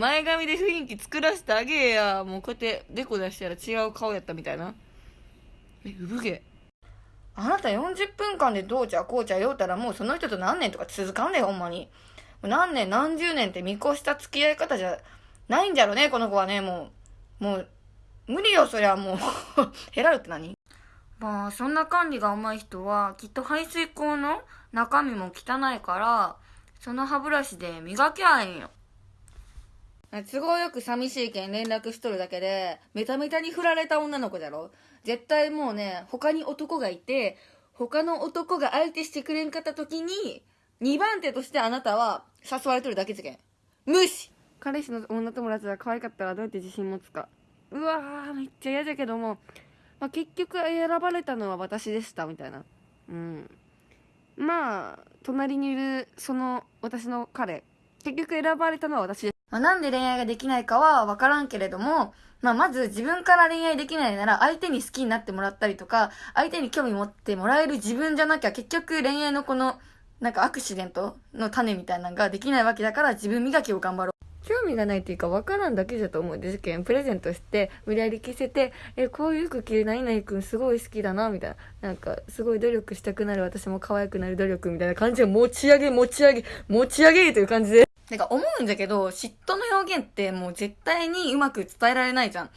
前髪で雰囲気作らせてあげえや。もうこうやってデコ出したら違う顔やったみたいな。え、産毛。あなた40分間でどうちゃこうちゃ言うたらもうその人と何年とか続かんねよ、ほんまに。何年何十年って見越した付き合い方じゃないんじゃろね、この子はね、もう。もう、無理よ、そりゃもう。ヘラルって何？まあ、そんな管理が上手い人は、きっと排水口の中身も汚いから、その歯ブラシで磨きゃいいんよ。都合よく寂しいけん連絡しとるだけで、メタメタに振られた女の子だろ？絶対もうね、他に男がいて、他の男が相手してくれんかった時に、2番手としてあなたは誘われとるだけじゃけん。無視彼氏の女友達が可愛かったらどうやって自信持つか。うわー、めっちゃ嫌じゃけども、まあ、結局選ばれたのは私でした、みたいな。うん。まあ、隣にいる、その、私の彼。結局選ばれたのは私です。まあ、なんで恋愛ができないかはわからんけれども、まあ、まず自分から恋愛できないなら相手に好きになってもらったりとか、相手に興味持ってもらえる自分じゃなきゃ結局恋愛のこの、なんかアクシデントの種みたいなのができないわけだから自分磨きを頑張ろう。興味がないっていうか分からんだけだと思うんですけどプレゼントして無理やり着せてえこういう服着る何々くんすごい好きだなみたいななんかすごい努力したくなる私も可愛くなる努力みたいな感じで持ち上げ持ち上げ持ち上げという感じでなんか思うんだけど、嫉妬の表現ってもう絶対にうまく伝えられないじゃん。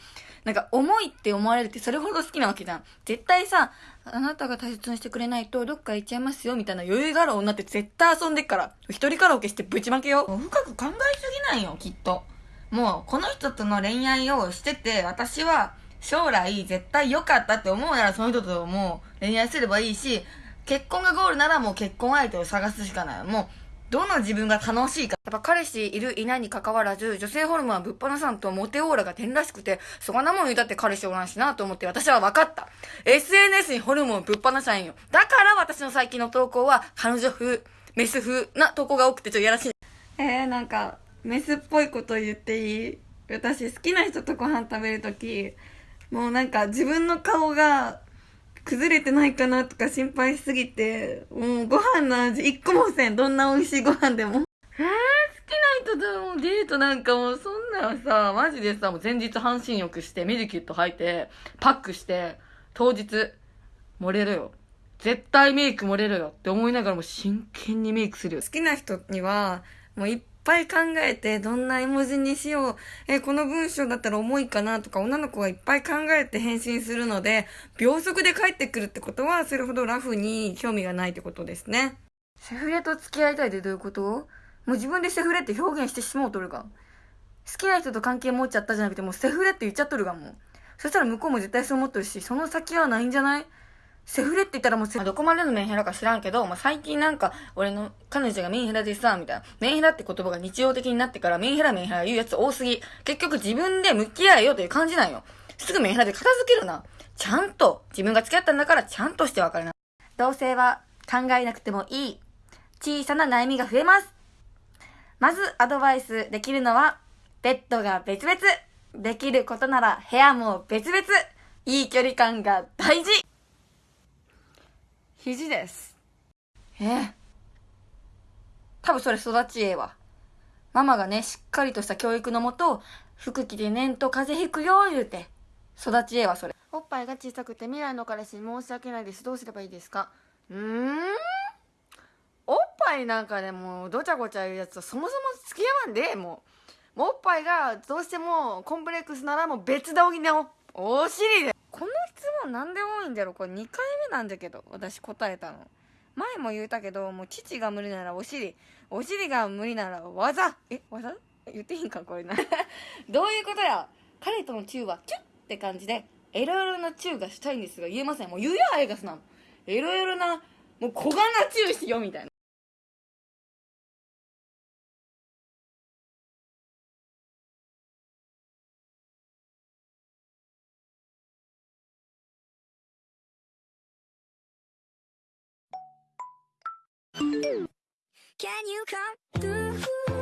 なんか、重いって思われるってそれほど好きなわけじゃん。絶対さ、あなたが大切にしてくれないとどっか行っちゃいますよみたいな余裕がある女って絶対遊んでっから。一人カラオケしてぶちまけよ。深く考えすぎないよ、きっと。もう、この人との恋愛をしてて、私は将来絶対良かったって思うならその人ともう恋愛すればいいし、結婚がゴールならもう結婚相手を探すしかない。もう、どの自分が楽しいか。やっぱ彼氏いるいないに関わらず、女性ホルモンはぶっ放さんとモテオーラが点らしくて、そがなもん言うたって彼氏おらんしなと思って私は分かった。SNS にホルモンぶっ放さんよ。だから私の最近の投稿は彼女風、メス風な投稿が多くてちょっとやらしい。えー、なんか、メスっぽいこと言っていい？私好きな人とご飯食べるとき、もうなんか自分の顔が崩れてないかなとか心配しすぎて、もうご飯の味一個もせん。どんな美味しいご飯でも。えー、好きな人ともデートなんかもうそんなんさ、マジでさ、もう前日半身浴してメディキュット履いて、パックして、当日、漏れるよ。絶対メイク漏れるよって思いながらも真剣にメイクするよ。好きな人には、もういっぱい考えて、どんな絵文字にしよう。え、この文章だったら重いかなとか、女の子がいっぱい考えて返信するので、秒速で帰ってくるってことは、それほどラフに興味がないってことですね。セフレと付き合いたいってどういうこと？もう自分でセフレって表現してしもうとるが。好きな人と関係持っちゃったじゃなくて、もうセフレって言っちゃっとるがもう。そしたら向こうも絶対そう思っとるし、その先はないんじゃない？セフレって言ったらもう、どこまでのメンヘラか知らんけど、まあ、最近なんか、俺の彼女がメンヘラでさ、みたいな。メンヘラって言葉が日常的になってから、メンヘラメンヘラ言うやつ多すぎ。結局自分で向き合えよという感じなんよ。すぐメンヘラで片付けるな。ちゃんと、自分が付き合ったんだからちゃんとして別れな。同性は考えなくてもいい。小さな悩みが増えます。まずアドバイスできるのは、ベッドが別々。できることなら部屋も別々。いい距離感が大事。肘です。え？多分それ育ちええわ。ママがね、しっかりとした教育のもと、服着てねんと風邪ひくよ、言うて。育ちええわ、それ。おっぱいが小さくて未来の彼氏に申し訳ないです。どうすればいいですか？うーん？おっぱいなんかでもうどちゃごちゃ言うやつとそもそも付き合わんで、もう。もうおっぱいがどうしてもコンプレックスならもう別で補おお尻で。この質問なんで多いんだろ。これ2回目なんだけど私答えたの。前も言うたけどもう父が無理ならお尻。お尻が無理なら技。え技？言っていいんかこれな。どういうことや。彼とのチューはキュッって感じでエロエロなチューがしたいんですが言えません。もう言うやあいがすなエロエロなもう小柄なチューしよみたいな。Can you come through?